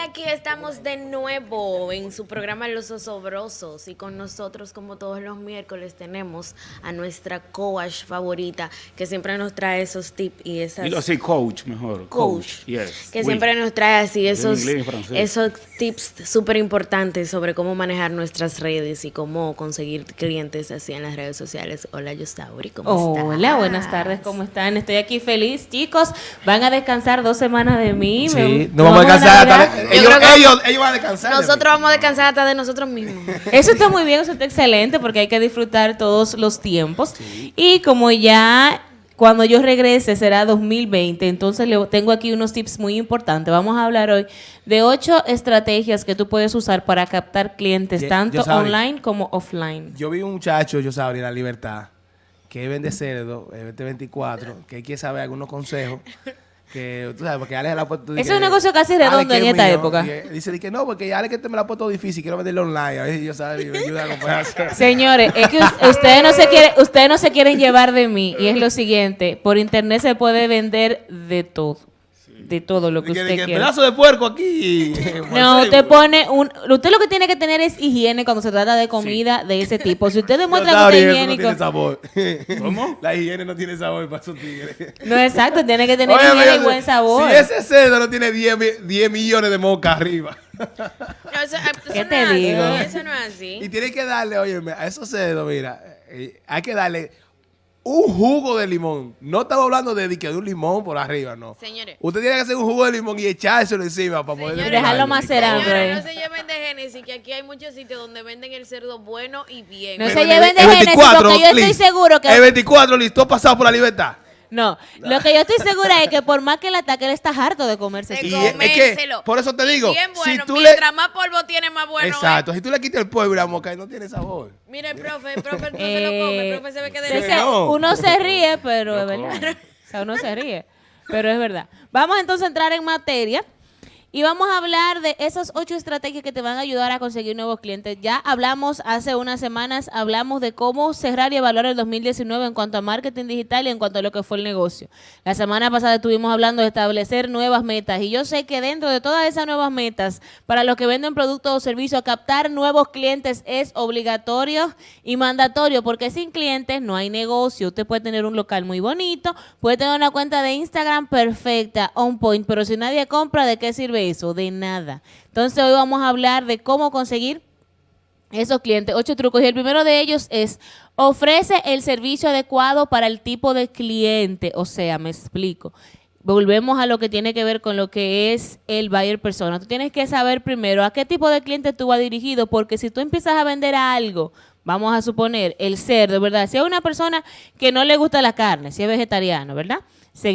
aquí estamos de nuevo en su programa Los Osobrosos y con nosotros como todos los miércoles tenemos a nuestra coach favorita que siempre nos trae esos tips y esas... Dilo así, coach mejor. Coach, yes. que Oui. siempre nos trae así esos, inglés esos tips súper importantes sobre cómo manejar nuestras redes y cómo conseguir clientes así en las redes sociales. Hola, Yostauri, ¿cómo estás? Hola, buenas tardes, ¿cómo están? Estoy aquí feliz, chicos. Van a descansar dos semanas de mí. Sí, no vamos a descansar. Ellos, ellos, ellos van a descansar. Nosotros vamos a descansar hasta de nosotros mismos. Eso está muy bien, eso está excelente porque hay que disfrutar todos los tiempos. Y como ya cuando yo regrese será 2020, entonces le tengo aquí unos tips muy importantes. Vamos a hablar hoy de ocho estrategias que tú puedes usar para captar clientes, tanto yo online como offline. Yo vi un muchacho, yo sabía, en la libertad, que vende cerdo, eh, vende 24, que quiere saber algunos consejos. Que tú sabes, porque Alex la ha puesto. Ese es un negocio casi redondo en esta época. Dice di que no, porque Alex que te me la ha puesto difícil, quiero venderlo online. A ver si yo y me ayuda a. Señores, es que us- ustedes no se quieren, ustedes no se quieren llevar de mí y es lo siguiente, por internet se puede vender de todo, de todo lo que que- usted que quiera. pedazo de puerco aquí. No, usted pone un, usted lo que tiene que tener es higiene cuando se trata de comida de ese tipo. Si usted demuestra Yo que usted es eso no higiénico, tiene sabor. ¿Cómo? La higiene no tiene sabor para esos tigres. no exacto, tiene que tener Óyeme, higiene y buen sabor. Si ese cerdo no tiene 10, mi- 10 millones de moscas arriba. No, eso- eso ¿Qué no te es así, digo? Eso no es Y así. tiene que darle, óyeme, a esos cerdos, mira, eh, hay que darle un jugo de limón. No estamos hablando de, de un limón por arriba, no. Señores. Usted tiene que hacer un jugo de limón y echárselo encima para poder... Señores, Dejarlo macerando. Señores, no se lleven de Génesis, que aquí hay muchos sitios donde venden el cerdo bueno y bien. No se lleven de Génesis, 24, porque yo estoy seguro que- El 24 listo pasado por la libertad. No, lo que yo estoy segura es que por más que le ataque, él está harto de comerse De es que, por eso te digo, Bien si bueno. le- Mientras más polvo tiene, más bueno es. Exacto, si tú le quitas el polvo y la mosca, no tiene sabor. Mira el profe, el profe no se lo come, el profe se ve que Entonces, de no. uno se ríe, pero es verdad. O sea, uno se ríe, pero es verdad. Vamos entonces a entrar en materia y vamos a hablar de esas ocho estrategias que te van a ayudar a conseguir nuevos clientes. Ya hablamos hace unas semanas, hablamos de cómo cerrar y evaluar el 2019 en cuanto a marketing digital y en cuanto a lo que fue el negocio. La semana pasada estuvimos hablando de establecer nuevas metas y yo sé que dentro de todas esas nuevas metas, para los que venden productos o servicios, captar nuevos clientes es obligatorio y mandatorio porque sin clientes no hay negocio. Usted puede tener un local muy bonito, puede tener una cuenta de Instagram perfecta, on point, pero si nadie compra, ¿de qué sirve eso? De nada. Entonces hoy vamos a hablar de cómo conseguir esos clientes, ocho trucos. Y el primero de ellos es ofrece el servicio adecuado para el tipo de cliente. O sea, me explico. Volvemos a lo que tiene que ver con lo que es el buyer persona. Tú tienes que saber primero a qué tipo de cliente tú vas dirigido, porque si tú empiezas a vender algo, vamos a suponer el cerdo, ¿verdad? Si es una persona que no le gusta la carne, si es vegetariano, ¿verdad?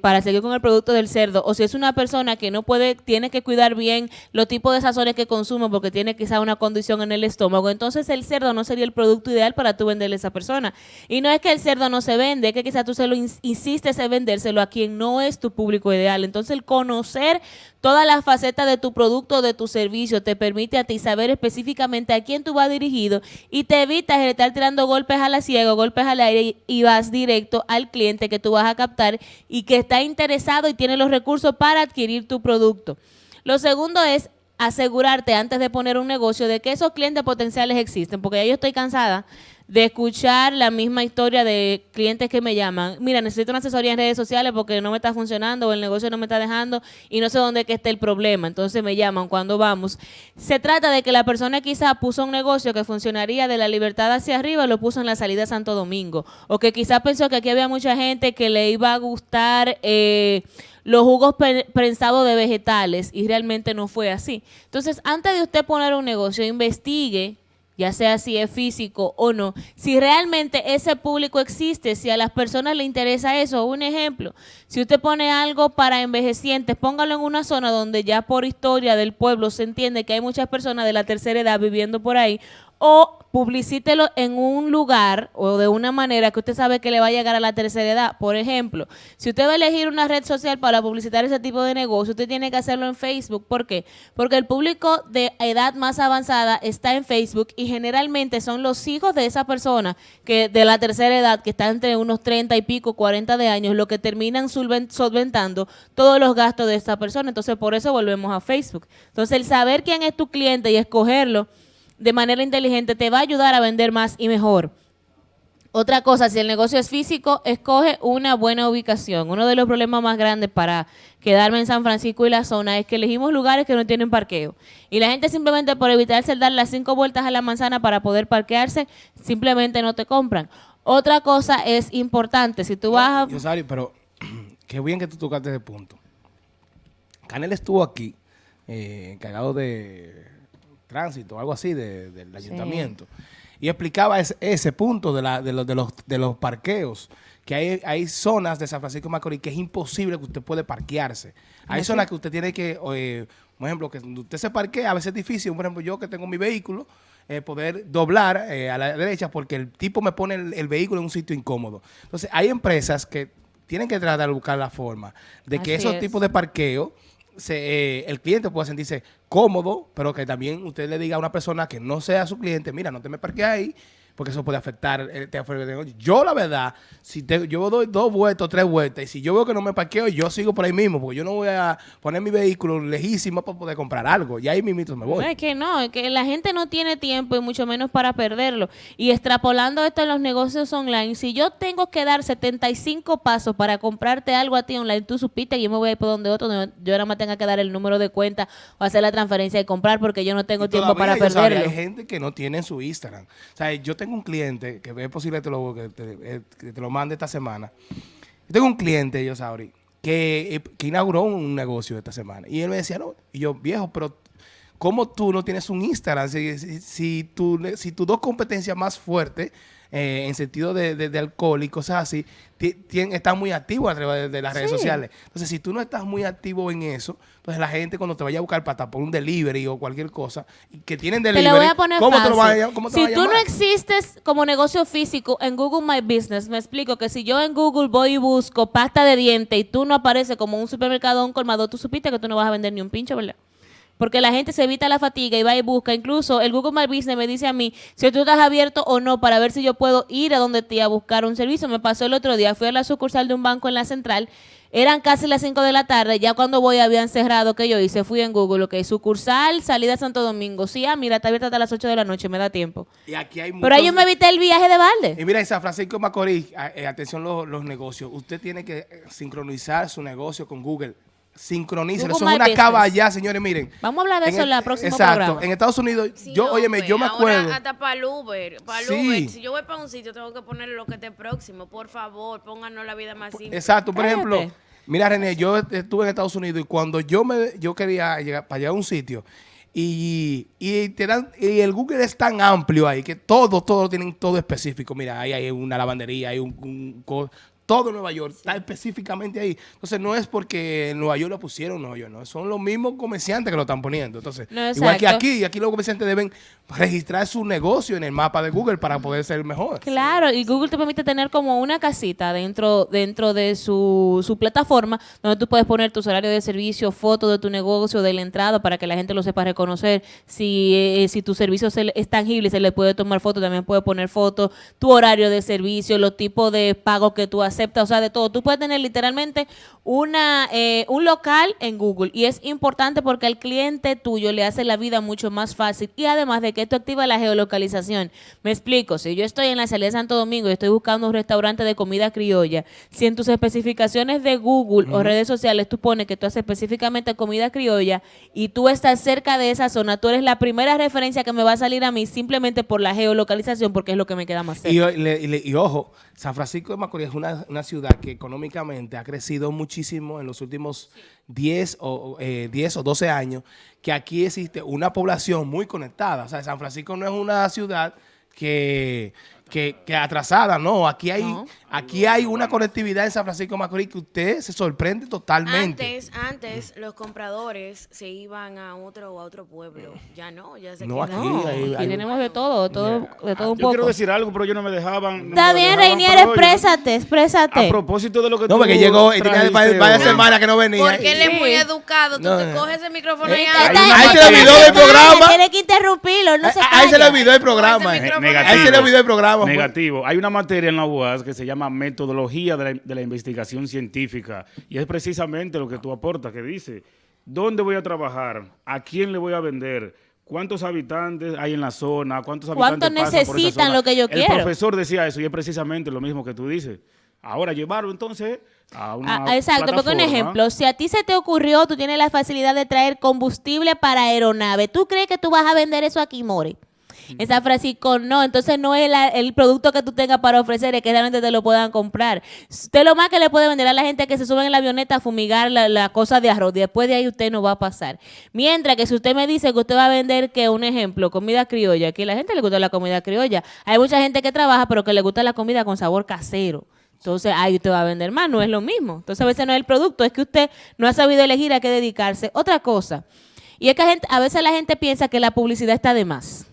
Para seguir con el producto del cerdo, o si es una persona que no puede, tiene que cuidar bien los tipos de sazones que consume porque tiene quizá una condición en el estómago, entonces el cerdo no sería el producto ideal para tú venderle a esa persona. Y no es que el cerdo no se vende, es que quizá tú se lo ins- insistes en vendérselo a quien no es tu público ideal. Entonces el conocer todas las facetas de tu producto o de tu servicio te permite a ti saber específicamente a quién tú vas dirigido y te evitas estar tirando golpes a la ciega, golpes al aire y, vas directo al cliente que tú vas a captar que está interesado y tiene los recursos para adquirir tu producto. Lo segundo es asegurarte antes de poner un negocio de que esos clientes potenciales existen, porque ya yo estoy cansada de escuchar la misma historia de clientes que me llaman. Mira, necesito una asesoría en redes sociales porque no me está funcionando o el negocio no me está dejando y no sé dónde que esté el problema. Entonces me llaman cuando vamos. Se trata de que la persona quizá puso un negocio que funcionaría de la libertad hacia arriba lo puso en la salida a Santo Domingo. O que quizá pensó que aquí había mucha gente que le iba a gustar eh, los jugos pre- prensados de vegetales y realmente no fue así. Entonces, antes de usted poner un negocio, investigue ya sea si es físico o no, si realmente ese público existe, si a las personas le interesa eso. Un ejemplo, si usted pone algo para envejecientes, póngalo en una zona donde ya por historia del pueblo se entiende que hay muchas personas de la tercera edad viviendo por ahí, o publicítelo en un lugar o de una manera que usted sabe que le va a llegar a la tercera edad. Por ejemplo, si usted va a elegir una red social para publicitar ese tipo de negocio, usted tiene que hacerlo en Facebook. ¿Por qué? Porque el público de edad más avanzada está en Facebook y generalmente son los hijos de esa persona que de la tercera edad, que está entre unos 30 y pico, 40 de años, lo que terminan solventando todos los gastos de esa persona. Entonces, por eso volvemos a Facebook. Entonces, el saber quién es tu cliente y escogerlo de manera inteligente te va a ayudar a vender más y mejor. Otra cosa, si el negocio es físico, escoge una buena ubicación. Uno de los problemas más grandes para quedarme en San Francisco y la zona es que elegimos lugares que no tienen parqueo. Y la gente simplemente por evitarse el dar las cinco vueltas a la manzana para poder parquearse, simplemente no te compran. Otra cosa es importante, si tú vas a... Yo, pero qué bien que tú tocaste ese punto. Canel estuvo aquí, eh, encargado de tránsito, algo así, del ayuntamiento. Y explicaba ese, punto de, la, de, los, de, los, de los parqueos, que hay, hay zonas de San Francisco de Macorís que es imposible que usted puede parquearse. Hay zonas que usted tiene que, eh, por ejemplo, que usted se parquea, a veces es difícil, por ejemplo, yo que tengo mi vehículo, eh, poder doblar eh, a la derecha porque el tipo me pone el, vehículo en un sitio incómodo. Entonces, hay empresas que tienen que tratar de buscar la forma de que esos tipos de parqueo se, eh, el cliente puede sentirse cómodo, pero que también usted le diga a una persona que no sea su cliente, mira, no te me parques ahí, porque eso puede afectar el negocio. Yo, la verdad, si te, yo doy dos vueltas, tres vueltas, y si yo veo que no me parqueo, yo sigo por ahí mismo, porque yo no voy a poner mi vehículo lejísimo para poder comprar algo. Y ahí mismo me voy. No, es que no, es que la gente no tiene tiempo y mucho menos para perderlo. Y extrapolando esto en los negocios online, si yo tengo que dar 75 pasos para comprarte algo a ti online, tú supiste que yo me voy a ir por donde otro, donde yo nada más tenga que dar el número de cuenta o hacer la transferencia y comprar porque yo no tengo tiempo para perderlo. hay gente que no tiene su Instagram. O sea, yo tengo un cliente que es posible te lo, que te, eh, que lo mande esta semana. Tengo un cliente, yo sabrí, que, eh, que inauguró un negocio esta semana. Y él me decía, no, yo, viejo, pero ¿cómo tú no tienes un Instagram? Si, si, si tus dos competencias más fuertes eh, en sentido de, de, alcohol y cosas así, están muy activos a través de, las redes sociales. Entonces, si tú no estás muy activo en eso, entonces la gente cuando te vaya a buscar para por un delivery o cualquier cosa, que tienen delivery, te lo voy a poner ¿cómo te lo vas a, cómo te Si tú no existes como negocio físico en Google My Business, me explico que si yo en Google voy y busco pasta de diente y tú no apareces como un supermercado o un colmado, tú supiste que tú no vas a vender ni un pincho, ¿verdad? Porque la gente se evita la fatiga y va y busca. Incluso el Google My Business me dice a mí si tú estás abierto o no para ver si yo puedo ir a donde te a buscar un servicio. Me pasó el otro día, fui a la sucursal de un banco en la central. Eran casi las 5 de la tarde, ya cuando voy habían cerrado que yo hice, fui en Google, ok, sucursal, salida a Santo Domingo. Sí, ah, mira, está abierta hasta las 8 de la noche, me da tiempo. Y aquí hay Pero ahí yo me evité el viaje de balde. Y mira, en San Francisco Macorís, eh, atención los, los negocios, usted tiene que eh, sincronizar su negocio con Google sincronicen. Eso es una caballa, señores, miren. Vamos a hablar de eso en la próxima Exacto. En Estados Unidos, yo, óyeme, yo me acuerdo. hasta para el Uber, para el Uber. Si yo voy para un sitio, tengo que ponerle lo que esté próximo. Por favor, pónganos la vida más simple. Exacto. Por ejemplo, mira, René, yo estuve en Estados Unidos y cuando yo me yo quería llegar para llegar a un sitio y, y, te dan, y el Google es tan amplio ahí que todo, todo tienen todo específico. Mira, ahí hay una lavandería, hay un, un todo Nueva York, está específicamente ahí. Entonces, no es porque en Nueva York lo pusieron en Nueva York, no, son los mismos comerciantes que lo están poniendo. Entonces, igual que aquí, aquí los comerciantes deben registrar su negocio en el mapa de Google para poder ser mejor. Claro, y Google te permite tener como una casita dentro, dentro de su, su plataforma donde tú puedes poner tus horarios de servicio, fotos de tu negocio, de la entrada para que la gente lo sepa reconocer. Si, eh, si tu servicio es tangible, se le puede tomar foto, también puede poner fotos, tu horario de servicio, los tipos de pagos que tú haces acepta, o sea, de todo. Tú puedes tener literalmente una, eh, un local en Google y es importante porque al cliente tuyo le hace la vida mucho más fácil y además de que esto activa la geolocalización. Me explico, si yo estoy en la salida de Santo Domingo y estoy buscando un restaurante de comida criolla, si en tus especificaciones de Google o redes sociales tú pones que tú haces específicamente comida criolla y tú estás cerca de esa zona, tú eres la primera referencia que me va a salir a mí simplemente por la geolocalización porque es lo que me queda más cerca. Y, y ojo, San Francisco de Macorís es una una ciudad que económicamente ha crecido muchísimo en los últimos 10 o, eh, 10 o 12 años, que aquí existe una población muy conectada. O sea, San Francisco no es una ciudad que, que, que atrasada, no, aquí hay, No. aquí hay una conectividad en San Francisco de Macorís que usted se sorprende totalmente. Antes, antes los compradores se iban a otro o a otro pueblo. Ya no, ya se No, quedan. aquí No, hay- aquí hay- tenemos de todo, de todo, de todo un Yo quiero poco. decir algo, pero ellos no me dejaban. no Está bien, Reinier, oye, exprésate, A exprésate. propósito de lo que No, tú porque llegó y tenía varias, semanas que no venía. Porque él es muy educado. Tú No, te coges ese micrófono Eh, y hay hablas. una Ahí se le olvidó el programa. Tiene que interrumpirlo, no se Ah, Ahí se le olvidó el programa. Micrófono. Ahí se le olvidó el programa. Pues. Negativo. Hay una materia en la UAS que se llama metodología de la, de la investigación científica y es precisamente lo que tú aportas, que dice, ¿dónde voy a trabajar? ¿A quién le voy a vender? ¿Cuántos habitantes hay en la zona? ¿Cuántos ¿Cuánto habitantes pasan por esa necesitan zona? lo que yo El quiero? profesor decía eso y es precisamente lo mismo que tú dices. Ahora llevarlo entonces a una Ah, exacto, porque un ejemplo, si a ti se te ocurrió, tú tienes la facilidad de traer combustible para aeronave, ¿tú crees que tú vas a vender eso aquí, More? En San Francisco no, entonces no es el producto que tú tengas para ofrecer, es que realmente te lo puedan comprar. Usted lo más que le puede vender a la gente que se sube en la avioneta a fumigar la, cosa de arroz, después de ahí usted no va a pasar. Mientras que si usted me dice que usted va a vender, que un ejemplo, comida criolla, que a la gente le gusta la comida criolla, hay mucha gente que trabaja pero que le gusta la comida con sabor casero. Entonces, ahí usted va a vender más, no es lo mismo. Entonces, a veces no es el producto, es que usted no ha sabido elegir a qué dedicarse. Otra cosa, y es que a veces la gente piensa que la publicidad está de más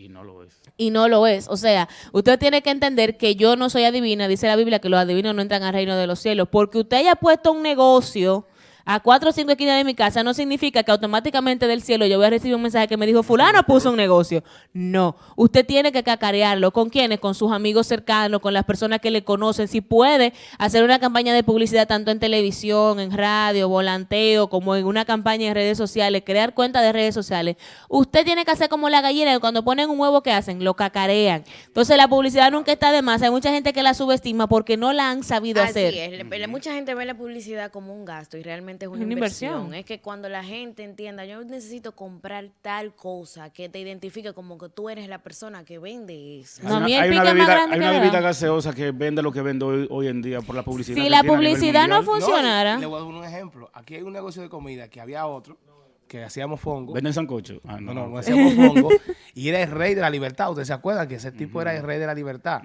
Y no lo es. y no lo es. O sea, usted tiene que entender que yo no soy adivina, dice la Biblia que los adivinos no entran al reino de los cielos, porque usted haya puesto un negocio a cuatro o cinco esquinas de mi casa no significa que automáticamente del cielo yo voy a recibir un mensaje que me dijo fulano puso un negocio. No, usted tiene que cacarearlo. ¿Con quiénes? Con sus amigos cercanos, con las personas que le conocen. Si puede hacer una campaña de publicidad tanto en televisión, en radio, volanteo, como en una campaña en redes sociales, crear cuentas de redes sociales. Usted tiene que hacer como la gallina, que cuando ponen un huevo, ¿qué hacen? Lo cacarean. Entonces la publicidad nunca está de más. Hay mucha gente que la subestima porque no la han sabido Así hacer. es. Mucha gente ve la publicidad como un gasto y realmente es una, Una inversión. inversión. Es que cuando la gente entienda, yo necesito comprar tal cosa que te identifique como que tú eres la persona que vende eso. No, Hay una- hay una bebida, grande hay que una me bebida da. gaseosa que vende lo que vende hoy, hoy en día por la publicidad. Si que la publicidad no funcionara. le voy a dar un ejemplo. Aquí hay un negocio de comida que había otro que hacíamos fongo. ¿Venden sancocho? Ah, No, no. no, no hacíamos fongo. y era el rey de la libertad. ¿Ustedes se acuerdan que ese tipo era el rey de la libertad?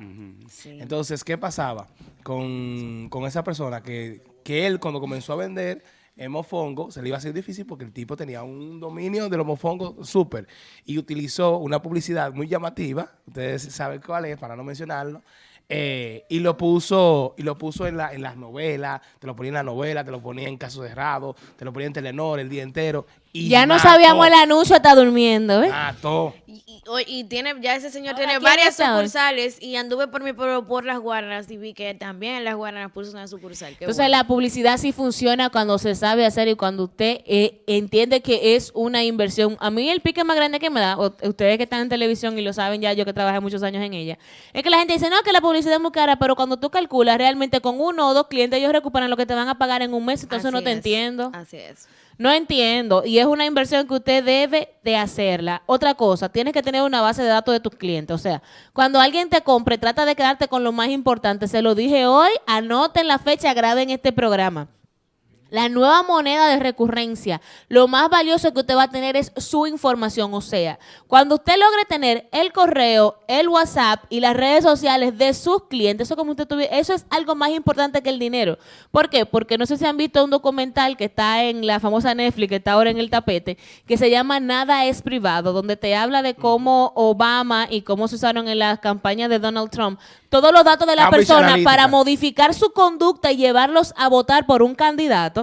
Sí. Entonces, ¿qué pasaba con, con esa persona? Que, que él, cuando comenzó a vender el mofongo, se le iba a hacer difícil porque el tipo tenía un dominio de los mofongos súper. Y utilizó una publicidad muy llamativa, ustedes saben cuál es, para no mencionarlo, eh, y lo puso y lo puso en, la, en las novelas, te lo ponía en la novela, te lo ponía en Caso Cerrado, te lo ponía en Telenor el día entero. Y Ya no sabíamos el anuncio, está durmiendo, ¿ves? Mató. Y, y- tiene, ya ese señor Ahora, tiene ¿quién varias sucursales y anduve por mi pueblo por las Guaranas y vi que también en las Guaranas puso una sucursal. Qué Entonces bueno. la publicidad sí funciona cuando se sabe hacer y cuando usted eh, entiende que es una inversión. A mí el pique más grande que me da, o- ustedes que están en televisión y lo saben ya, yo que trabajé muchos años en ella, es que la gente dice, no, que la publicidad es muy cara, pero cuando tú calculas realmente con uno o dos clientes ellos recuperan lo que te van a pagar en un mes, entonces no te es, entiendo. Así es. No entiendo. Y es una inversión que usted debe de hacerla. Otra cosa, tienes que tener una base de datos de tus clientes. O sea, cuando alguien te compre, trata de quedarte con lo más importante. Se lo dije hoy, anoten la fecha, graben este programa. La nueva moneda de recurrencia, lo más valioso que usted va a tener es su información. O sea, cuando usted logre tener el correo, el WhatsApp y las redes sociales de sus clientes, eso como usted tuvi- eso es algo más importante que el dinero. ¿Por qué? Porque no sé si han visto un documental que está en la famosa Netflix, que está ahora en el tapete, que se llama Nada es privado, donde te habla de cómo Obama y cómo se usaron en las campañas de Donald Trump todos los datos de la Cambridge persona Analytica. para modificar su conducta y llevarlos a votar por un candidato,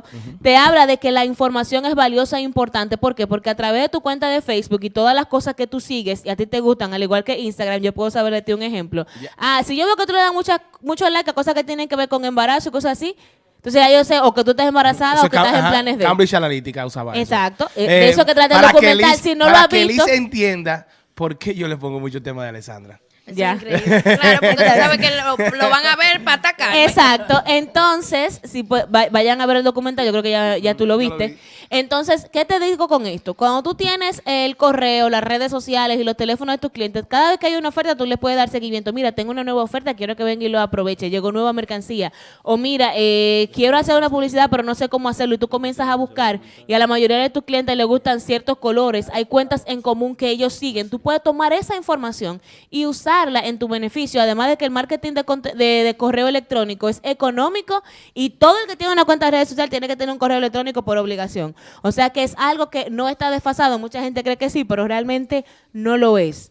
te habla de que la información es valiosa e importante. ¿Por qué? Porque a través de tu cuenta de Facebook y todas las cosas que tú sigues y a ti te gustan, al igual que Instagram, yo puedo saber de ti un ejemplo. Ah, si yo veo que tú le das mucha, mucho like a cosas que tienen que ver con embarazo y cosas así, entonces ya yo sé o que tú estás embarazada Eso o que estás en planes de... Cambridge Analytica usaba eso. Exacto. Eh, de eso que trata el para que documental. Liz- Si no para lo has que visto- Liz entienda por qué yo le pongo mucho tema de Alessandra. Ya. increíble. Claro, porque usted sabe que lo, lo van a ver para atacar. Exacto. Entonces, si pu- va- vayan a ver el documental, yo creo que ya, ya tú lo viste. vi. Entonces, ¿qué te digo con esto? Cuando tú tienes el correo, las redes sociales y los teléfonos de tus clientes, cada vez que hay una oferta, tú les puedes dar seguimiento. Mira, tengo una nueva oferta, quiero que venga y lo aproveche. Llegó nueva mercancía. O mira, eh, quiero hacer una publicidad, pero no sé cómo hacerlo. Y tú comienzas a buscar y a la mayoría de tus clientes les gustan ciertos colores. Hay cuentas en común que ellos siguen. Tú puedes tomar esa información y usar en tu beneficio, además de que el marketing de, de- correo electrónico es económico y todo el que tiene una cuenta de redes sociales tiene que tener un correo electrónico por obligación. O sea que es algo que no está desfasado. Mucha gente cree que sí, pero realmente no lo es.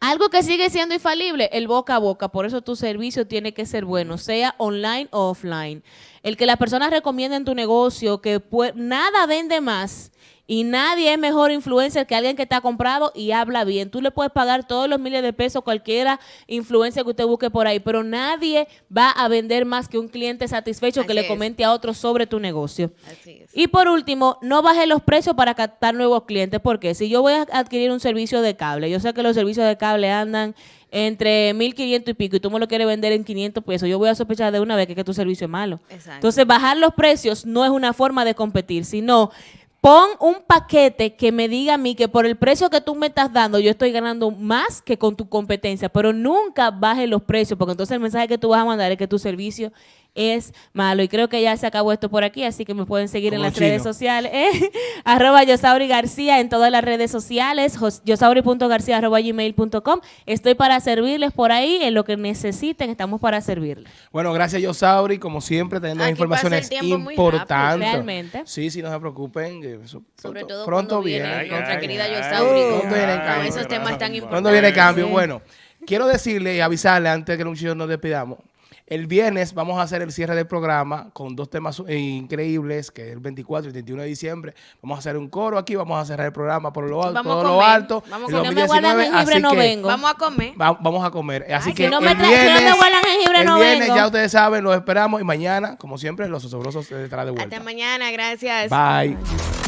Algo que sigue siendo infalible, el boca a boca. Por eso tu servicio tiene que ser bueno, sea online o offline. El que las personas recomienden tu negocio, que nada vende más y nadie es mejor influencer que alguien que ha comprado y habla bien. Tú le puedes pagar todos los miles de pesos cualquiera influencer que usted busque por ahí, pero nadie va a vender más que un cliente satisfecho que le es. comente a otro sobre tu negocio. Así es. Y por último, no baje los precios para captar nuevos clientes, porque si yo voy a adquirir un servicio de cable, yo sé que los servicios de cable andan entre 1.500 y pico y tú me lo quieres vender en 500 pesos, yo voy a sospechar de una vez que, que tu servicio es malo. Exacto. Entonces, bajar los precios no es una forma de competir, sino pon un paquete que me diga a mí que por el precio que tú me estás dando, yo estoy ganando más que con tu competencia, pero nunca baje los precios, porque entonces el mensaje que tú vas a mandar es que tu servicio es malo. Y creo que ya se acabó esto por aquí, así que me pueden seguir Como en las chino. redes sociales. eh, arroba Yosauri García en todas las redes sociales, yosauri.garcía arroba gmail.com. Estoy para servirles por ahí, en lo que necesiten, estamos para servirles. Bueno, gracias Yosauri, como siempre, teniendo Aquí informaciones importantes. Realmente. Sí, sí, no se preocupen. que eso Sobre pronto- todo pronto cuando viene. viene Ay, nuestra ay, querida ay. Yosauri con, pronto viene el con cambio. esos temas tan importantes. ¿Cuándo viene el cambio? Sí. Bueno, quiero decirle y avisarle antes de que muchachos nos despidamos. El viernes vamos a hacer el cierre del programa con dos temas increíbles, que es el 24 y el 31 de diciembre. Vamos a hacer un coro aquí, vamos a cerrar el programa por lo alto, Vamos a todo lo comer, alto. vamos a comer. Si no me guardan 2019, jengibre, así no que vengo. Vamos a comer. va- vamos a comer. Así Ay, que si no me el si no me viernes, guardan jengibre, el no viernes vengo. ya ustedes saben, los esperamos y mañana, como siempre, los osobrosos estará de vuelta. Hasta mañana, gracias. Bye.